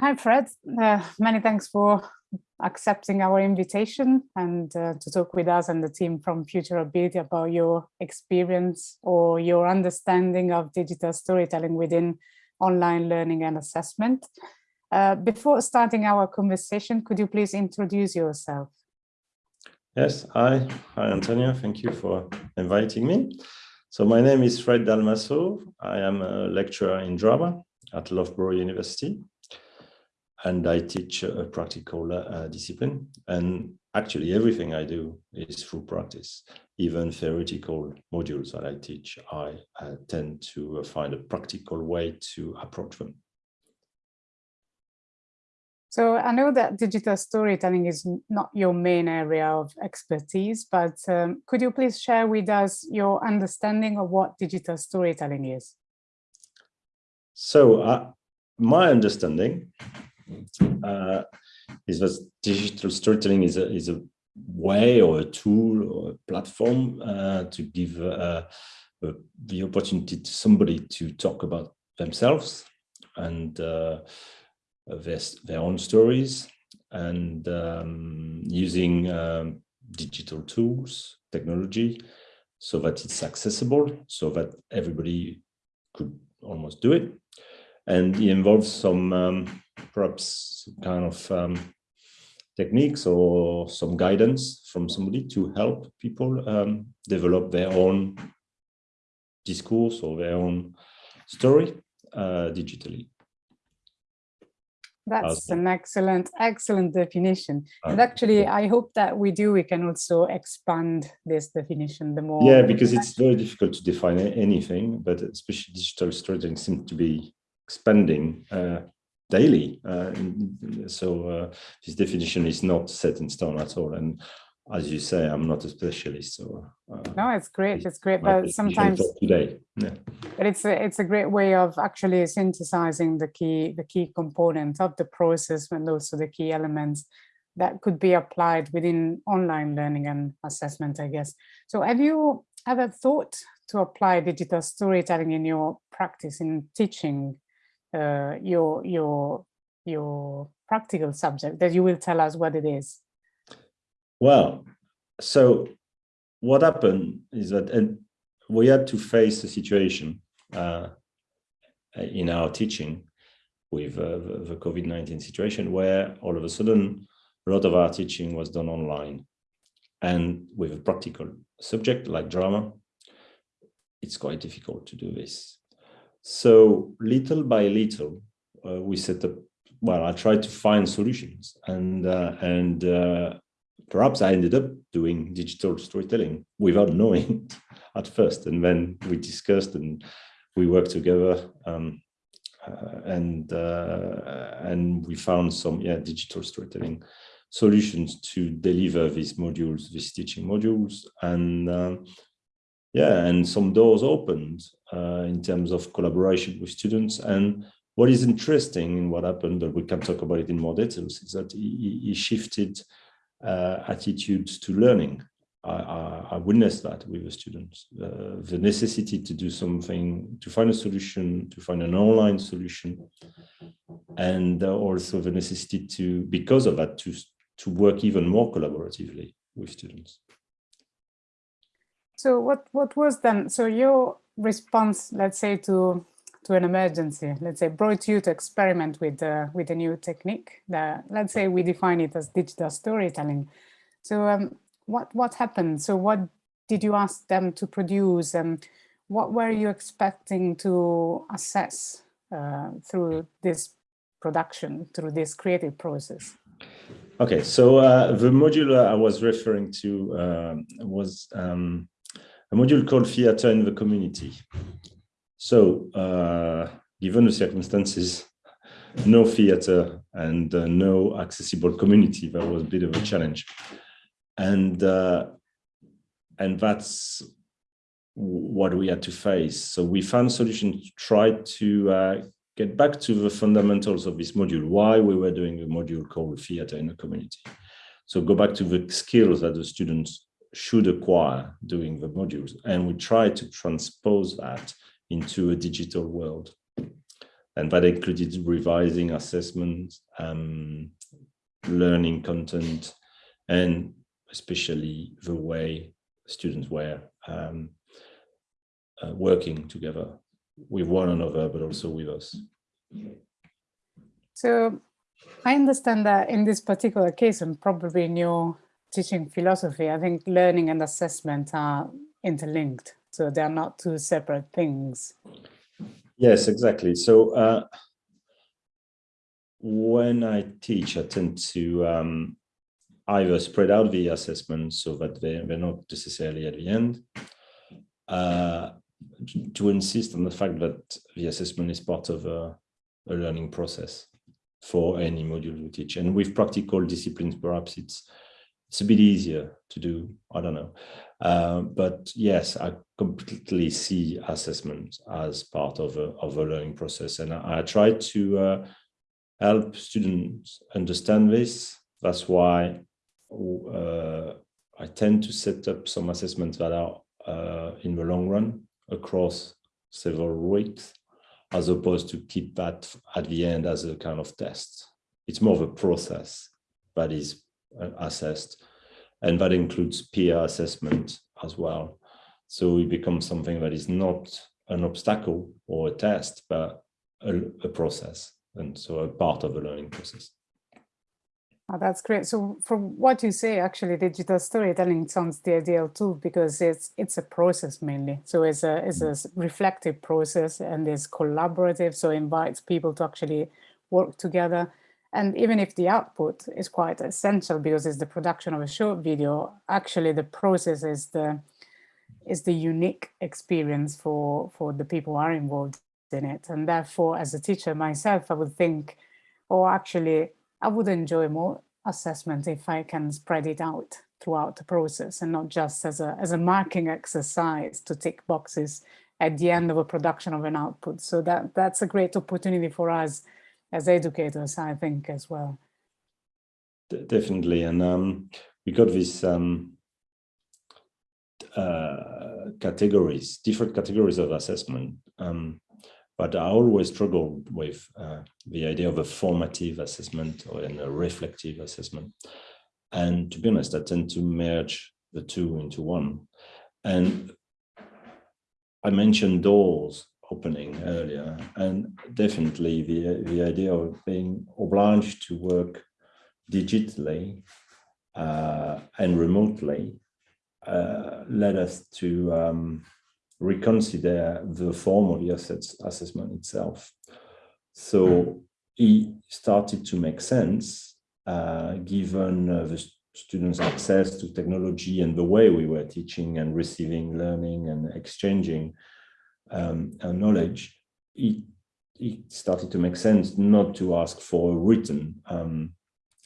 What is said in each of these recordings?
Hi, Fred. Uh, many thanks for accepting our invitation and uh, to talk with us and the team from Futurability about your experience or your understanding of digital storytelling within online learning and assessment. Uh, before starting our conversation, could you please introduce yourself? Yes, hi, hi Antonia, thank you for inviting me. So my name is Fred Dalmasso. I am a lecturer in drama at Loughborough University and I teach a practical uh, discipline. And actually everything I do is through practice. Even theoretical modules that I teach, I uh, tend to find a practical way to approach them. So I know that digital storytelling is not your main area of expertise, but um, could you please share with us your understanding of what digital storytelling is? So uh, my understanding uh, is that digital storytelling is a, is a way or a tool or a platform uh, to give uh, the opportunity to somebody to talk about themselves and uh, their, their own stories and um, using um, digital tools, technology, so that it's accessible, so that everybody could almost do it. And it involves some um, perhaps some kind of um, techniques or some guidance from somebody to help people um, develop their own discourse or their own story uh, digitally. That's an excellent, excellent definition. Uh, and actually, I hope that we do, we can also expand this definition the more. Yeah, because it's very difficult to define anything, but especially digital storytelling seems to be expanding uh, daily. Uh, so uh, this definition is not set in stone at all. And as you say, I'm not a specialist. So uh, no, it's great. It's great, but sometimes today, yeah. But it's a it's a great way of actually synthesizing the key the key component of the process and also the key elements that could be applied within online learning and assessment, I guess. So have you ever thought to apply digital storytelling in your practice in teaching uh, your your your practical subject that you will tell us what it is? Well, so what happened is that and we had to face a situation uh, in our teaching with uh, the, the COVID-19 situation where all of a sudden a lot of our teaching was done online and with a practical subject like drama it's quite difficult to do this so little by little uh, we set up well i tried to find solutions and uh, and uh, perhaps I ended up doing digital storytelling without knowing at first. And then we discussed and we worked together um, uh, and uh, and we found some yeah digital storytelling solutions to deliver these modules, these teaching modules, and uh, yeah, and some doors opened uh, in terms of collaboration with students. And what is interesting in what happened, but we can talk about it in more details, is that he, he shifted uh, attitudes to learning. I, I, I, witnessed that with the students, uh, the necessity to do something, to find a solution, to find an online solution, and also the necessity to, because of that, to, to work even more collaboratively with students. So what, what was then, so your response, let's say, to to an emergency, let's say, brought you to experiment with uh, with a new technique that, let's say, we define it as digital storytelling. So um, what what happened? So what did you ask them to produce, and what were you expecting to assess uh, through this production, through this creative process? Okay, so uh, the module I was referring to uh, was um, a module called Theatre in the Community. So, uh, given the circumstances, no theater and uh, no accessible community, that was a bit of a challenge. And, uh, and that's what we had to face. So we found solutions to try to uh, get back to the fundamentals of this module, why we were doing a module called theater in the community. So go back to the skills that the students should acquire doing the modules. And we try to transpose that into a digital world. And that included revising assessments, um, learning content, and especially the way students were um, uh, working together with one another, but also with us. So I understand that in this particular case, and probably in your teaching philosophy, I think learning and assessment are interlinked. So they're not two separate things. Yes, exactly. So uh, when I teach, I tend to um, either spread out the assessment so that they, they're not necessarily at the end, uh, to insist on the fact that the assessment is part of a, a learning process for any module we teach. And with practical disciplines, perhaps it's it's a bit easier to do. I don't know. Uh, but yes, I completely see assessment as part of a, of a learning process. And I, I try to uh, help students understand this. That's why uh, I tend to set up some assessments that are uh, in the long run across several weeks, as opposed to keep that at the end as a kind of test. It's more of a process that is Uh, assessed and that includes peer assessment as well. So it becomes something that is not an obstacle or a test, but a, a process and so a part of the learning process. Oh, that's great. So from what you say, actually, digital storytelling sounds the ideal tool because it's it's a process mainly. So it's a it's a mm. reflective process and it's collaborative. So invites people to actually work together. And even if the output is quite essential because it's the production of a short video, actually the process is the is the unique experience for for the people who are involved in it. And therefore, as a teacher myself, I would think, oh, actually, I would enjoy more assessment if I can spread it out throughout the process and not just as a as a marking exercise to tick boxes at the end of a production of an output. So that that's a great opportunity for us as educators, I think, as well. Definitely. And um, we got these um, uh, categories, different categories of assessment. Um, but I always struggled with uh, the idea of a formative assessment or in a reflective assessment. And to be honest, I tend to merge the two into one. And I mentioned doors opening earlier, and definitely the, the idea of being obliged to work digitally uh, and remotely uh, led us to um, reconsider the form of the assets assessment itself. So it started to make sense uh, given uh, the students' access to technology and the way we were teaching and receiving learning and exchanging um, knowledge, it, it started to make sense not to ask for a written um,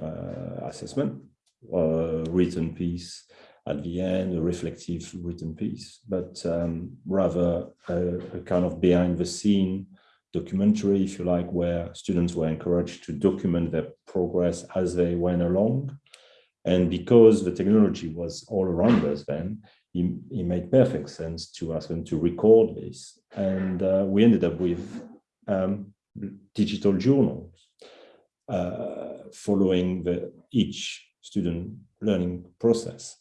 uh, assessment, a written piece at the end, a reflective written piece, but um, rather a, a, kind of behind the scene documentary, if you like, where students were encouraged to document their progress as they went along. And because the technology was all around us then, it, it made perfect sense to ask them to record this. And uh, we ended up with um, digital journals uh, following the, each student learning process.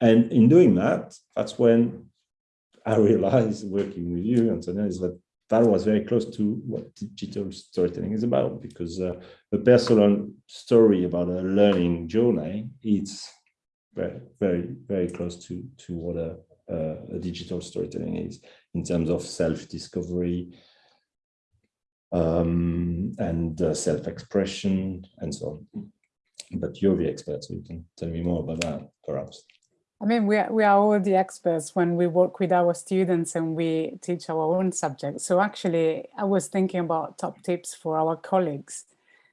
And in doing that, that's when I realized working with you, Antonia, is that that was very close to what digital storytelling is about, because uh, a personal story about a learning journey, it's very, very, very close to, to what a, a, digital storytelling is in terms of self-discovery um, and uh, self-expression and so on. But you're the expert, so you can tell me more about that, perhaps. I mean, we are, we are all the experts when we work with our students and we teach our own subject. So actually, I was thinking about top tips for our colleagues.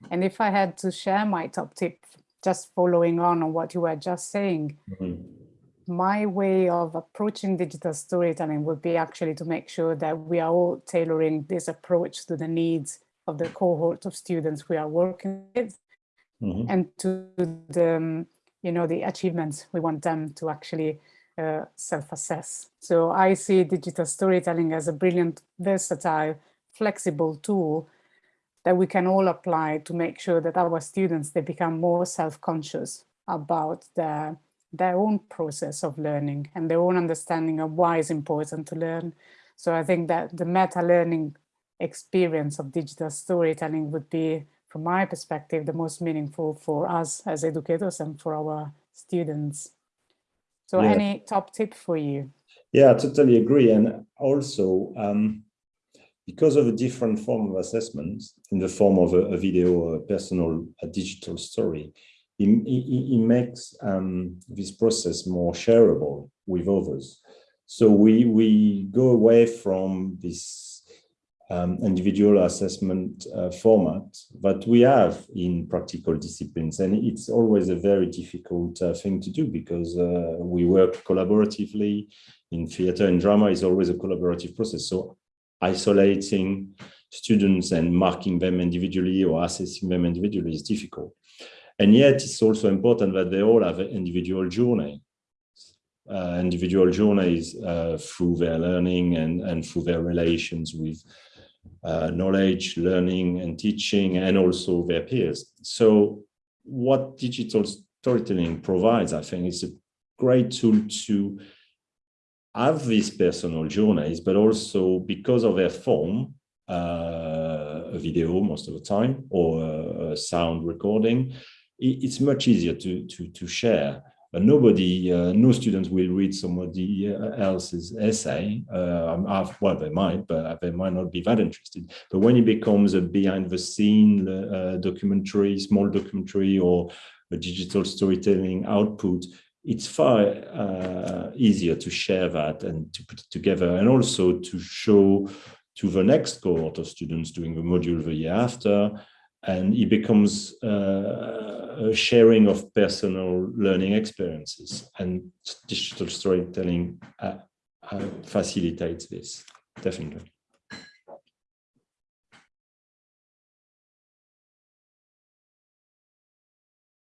And if I had to share my top tip, just following on on what you were just saying, mm -hmm. my way of approaching digital storytelling would be actually to make sure that we are all tailoring this approach to the needs of the cohort of students we are working with mm -hmm. and to the you know, the achievements we want them to actually uh, self-assess. So I see digital storytelling as a brilliant, versatile, flexible tool that we can all apply to make sure that our students, they become more self-conscious about their, their own process of learning and their own understanding of why it's important to learn. So I think that the meta-learning experience of digital storytelling would be, from my perspective, the most meaningful for us as educators and for our students. So yeah. any top tip for you? Yeah, I totally agree. And also, um, because of a different form of assessment in the form of a, a video, a personal, a digital story, it, it, it makes um, this process more shareable with others. So we, we go away from this um, individual assessment uh, format that we have in practical disciplines. And it's always a very difficult uh, thing to do because uh, we work collaboratively in theater and drama is always a collaborative process. So isolating students and marking them individually or assessing them individually is difficult. And yet it's also important that they all have an individual journey. Uh, individual journeys uh, through their learning and, and through their relations with uh, knowledge, learning and teaching, and also their peers. So what digital storytelling provides, I think, is a great tool to have these personal journeys, but also because of their form, uh, a video most of the time, or a sound recording, it's much easier to, to, to share nobody, uh, no students will read somebody else's essay. Uh, well, they might, but they might not be that interested. But when it becomes a behind the scene uh, documentary, small documentary, or a digital storytelling output, it's far uh, easier to share that and to put it together and also to show to the next cohort of students doing the module the year after. And it becomes uh, a sharing of personal learning experiences and digital storytelling uh, uh, facilitates this definitely